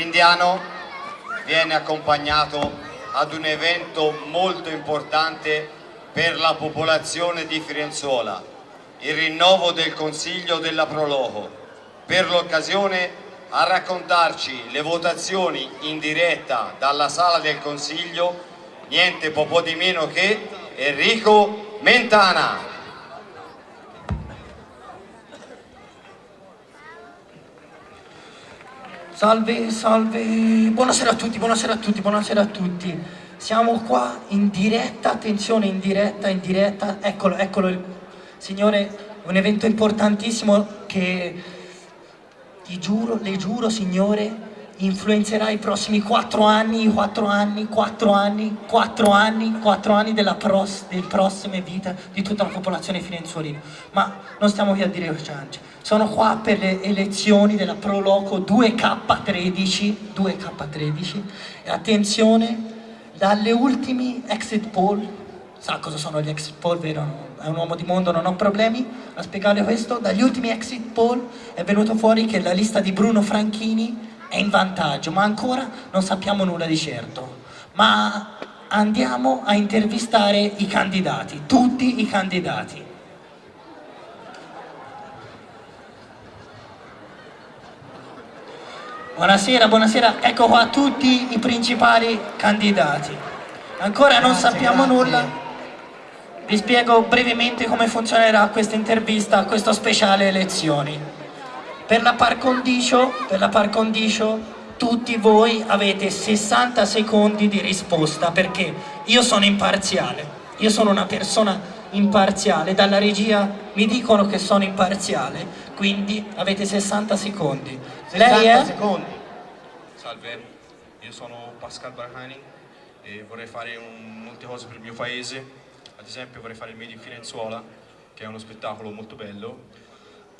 L'indiano viene accompagnato ad un evento molto importante per la popolazione di Firenzuola, il rinnovo del Consiglio della Proloco. Per l'occasione a raccontarci le votazioni in diretta dalla sala del Consiglio niente po' di meno che Enrico Mentana. Salve, salve, buonasera a tutti, buonasera a tutti, buonasera a tutti. Siamo qua in diretta, attenzione, in diretta, in diretta, eccolo, eccolo, signore, un evento importantissimo che, ti giuro, le giuro, signore, influenzerà i prossimi quattro anni, quattro anni, quattro anni, quattro anni, quattro anni della pros, delle prossime vite di tutta la popolazione firenzuolina. Ma non stiamo qui a dire ciance. Sono qua per le elezioni della Proloco 2K13, 2K13 e attenzione, dalle ultimi exit poll, sa cosa sono gli exit poll, vero? È un uomo di mondo, non ho problemi a spiegare questo, dagli ultimi exit poll è venuto fuori che la lista di Bruno Franchini è in vantaggio, ma ancora non sappiamo nulla di certo. Ma andiamo a intervistare i candidati, tutti i candidati. Buonasera, buonasera, ecco qua tutti i principali candidati. Ancora non grazie, sappiamo grazie. nulla, vi spiego brevemente come funzionerà questa intervista, questo speciale elezioni. Per la par condicio, per la par condicio tutti voi avete 60 secondi di risposta perché io sono imparziale, io sono una persona imparziale, dalla regia mi dicono che sono imparziale, quindi avete 60 secondi. 60 Lei è? secondi. Salve, io sono Pascal Barhani e vorrei fare un, molte cose per il mio paese, ad esempio vorrei fare il Made in Firenzuola, che è uno spettacolo molto bello.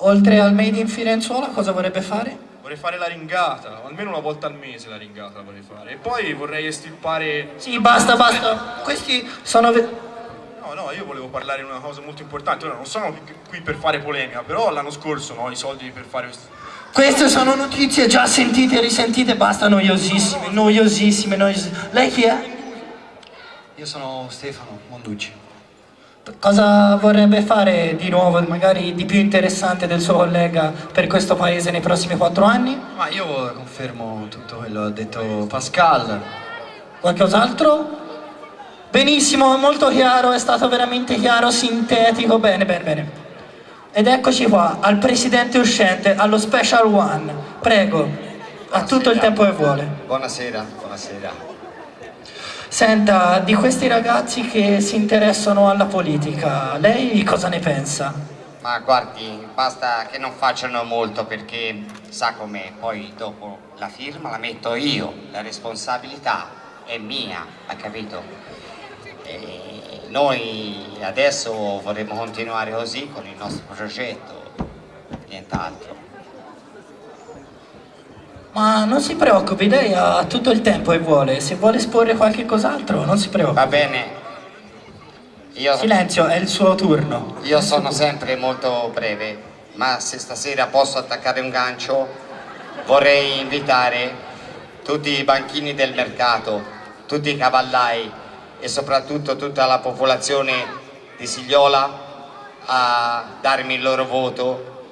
Oltre al Made in Firenzuola cosa vorrebbe fare? Vorrei fare la ringata, almeno una volta al mese la ringata la vorrei fare. E poi vorrei estirpare... Sì, basta, basta. Questi sono... No, no, io volevo parlare di una cosa molto importante. Ora non sono qui per fare polemica, però l'anno scorso no, i soldi per fare questo queste sono notizie già sentite e risentite, basta noiosissime, noiosissime, noiosissime. Lei chi è? Io sono Stefano Monducci. Cosa vorrebbe fare di nuovo, magari di più interessante del suo collega per questo paese nei prossimi quattro anni? Ma io confermo tutto quello che ha detto Pascal. Qualcos'altro? Benissimo, molto chiaro, è stato veramente chiaro, sintetico, bene, bene, bene. Ed eccoci qua, al presidente uscente, allo special one. Prego, ha tutto il tempo che vuole. Buonasera, buonasera. Senta, di questi ragazzi che si interessano alla politica, lei cosa ne pensa? Ma guardi, basta che non facciano molto perché sa com'è, poi dopo la firma la metto io, la responsabilità è mia, ha capito? E noi adesso vorremmo continuare così con il nostro progetto, nient'altro. Ma non si preoccupi, lei ha tutto il tempo che vuole, se vuole esporre qualche cos'altro non si preoccupi. Va bene. Io, Silenzio, è il suo turno. Io sono sempre molto breve, ma se stasera posso attaccare un gancio vorrei invitare tutti i banchini del mercato, tutti i cavallai, e soprattutto tutta la popolazione di Sigliola a darmi il loro voto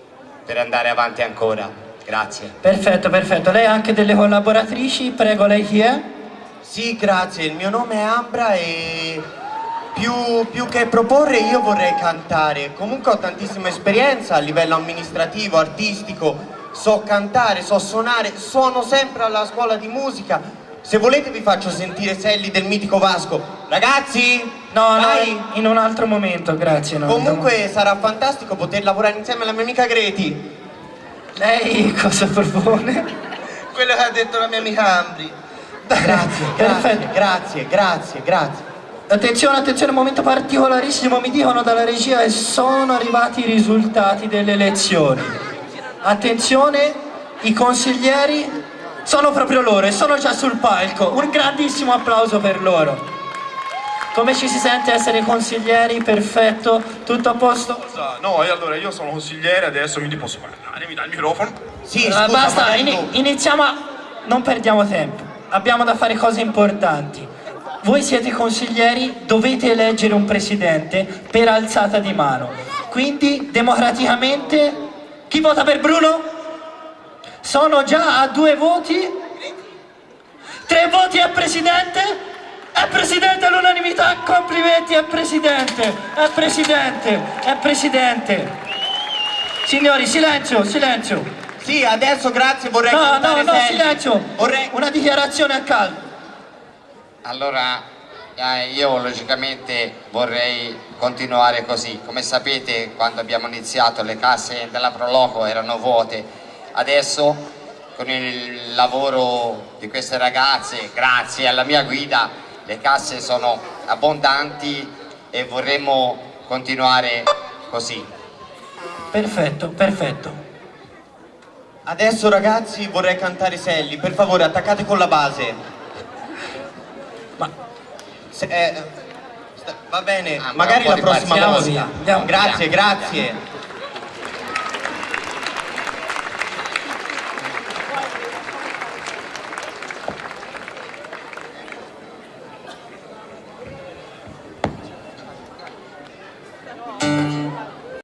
per andare avanti ancora. Grazie. Perfetto, perfetto. Lei ha anche delle collaboratrici? Prego, lei chi è? Sì, grazie. Il mio nome è Ambra e più, più, che proporre io vorrei cantare. Comunque ho tantissima esperienza a livello amministrativo, artistico, so cantare, so suonare, suono sempre alla scuola di musica se volete vi faccio sentire Selli del mitico Vasco. Ragazzi! No, dai. no, in un altro momento, grazie. No, Comunque sarà fantastico poter lavorare insieme alla mia amica Greti. Lei cosa propone? Quello che ha detto la mia amica Ambri. Grazie, grazie, grazie, grazie, grazie. Attenzione, attenzione, momento particolarissimo, mi dicono dalla regia e sono arrivati i risultati delle elezioni. Attenzione, i consiglieri sono proprio loro e sono già sul palco. Un grandissimo applauso per loro. Come ci si sente essere consiglieri? Perfetto, tutto a posto? No, e allora io sono consigliere, adesso quindi posso parlare, mi dà il microfono? Sì, scusa, uh, basta, in iniziamo a... non perdiamo tempo, abbiamo da fare cose importanti. Voi siete consiglieri, dovete eleggere un presidente per alzata di mano. Quindi, democraticamente, chi vota per Bruno? Sono già a due voti. Tre voti a presidente? È presidente all'unanimità, complimenti, è presidente, è presidente, è presidente. Signori, silenzio, silenzio. Sì, adesso grazie, vorrei No, no, no, Selli. silenzio. Vorrei... Una dichiarazione a caldo. Allora, eh, io logicamente vorrei continuare così. Come sapete, quando abbiamo iniziato le casse della Proloco erano vuote. Adesso, con il lavoro di queste ragazze, grazie alla mia guida, le casse sono abbondanti e vorremmo continuare così. Perfetto, perfetto. Adesso ragazzi vorrei cantare Selli, per favore attaccate con la base. Ma Se- eh, sta- va bene, Ah, ma magari la prossima volta. Andiamo via, andiamo. Grazie, grazie.